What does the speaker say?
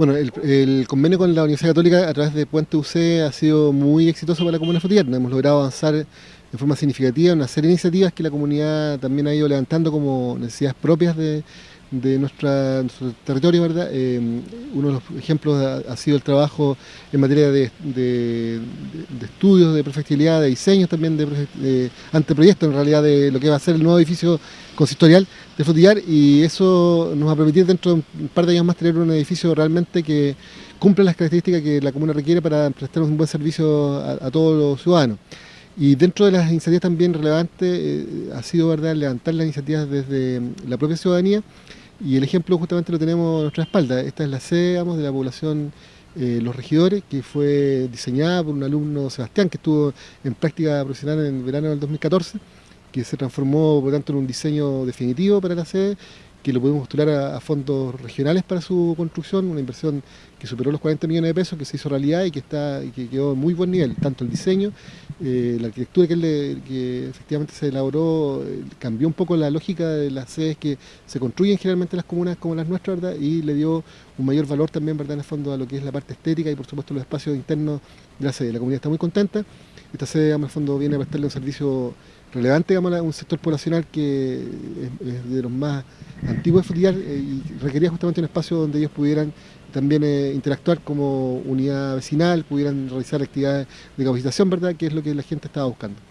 Bueno, el, convenio con la Universidad Católica a través de Puente UC ha sido muy exitoso para la comuna de Hemos logrado avanzar de forma significativa en una serie de iniciativas que la comunidad también ha ido levantando como necesidades propias de, de nuestra, nuestro territorio, ¿verdad? Eh, uno de los ejemplos ha, sido el trabajo en materia de, estudios de perfectibilidad, de diseños también, de, anteproyectos en realidad de lo que va a ser el nuevo edificio consistorial de Frutillar y eso nos va a permitir dentro de un par de años más tener un edificio realmente que cumpla las características que la comuna requiere para prestar un buen servicio a, todos los ciudadanos. Y dentro de las iniciativas también relevantes eh, ha sido verdad levantar las iniciativas desde la propia ciudadanía y el ejemplo justamente lo tenemos a nuestra espalda. Esta es la sede de la población eh, Los Regidores, que fue diseñada por un alumno, Sebastián, que estuvo en práctica profesional en el verano del 2014, que se transformó por tanto en un diseño definitivo para la sede que lo pudimos postular a, fondos regionales para su construcción, una inversión que superó los 40 millones de pesos, que se hizo realidad y que está y que quedó en muy buen nivel, tanto el diseño, eh, la arquitectura que, efectivamente se elaboró, eh, cambió un poco la lógica de las sedes que se construyen generalmente en las comunas como las nuestras, y le dio un mayor valor también ¿verdad? en el fondo a lo que es la parte estética y por supuesto los espacios internos de la sede. La comunidad está muy contenta, esta sede en el fondo viene a prestarle un servicio relevante digamos, a un sector poblacional que es, de los más antiguos de Frutillar eh, y requería justamente un espacio donde ellos pudieran también eh, interactuar como unidad vecinal, pudieran realizar actividades de capacitación, ¿verdad? que es lo que la gente estaba buscando.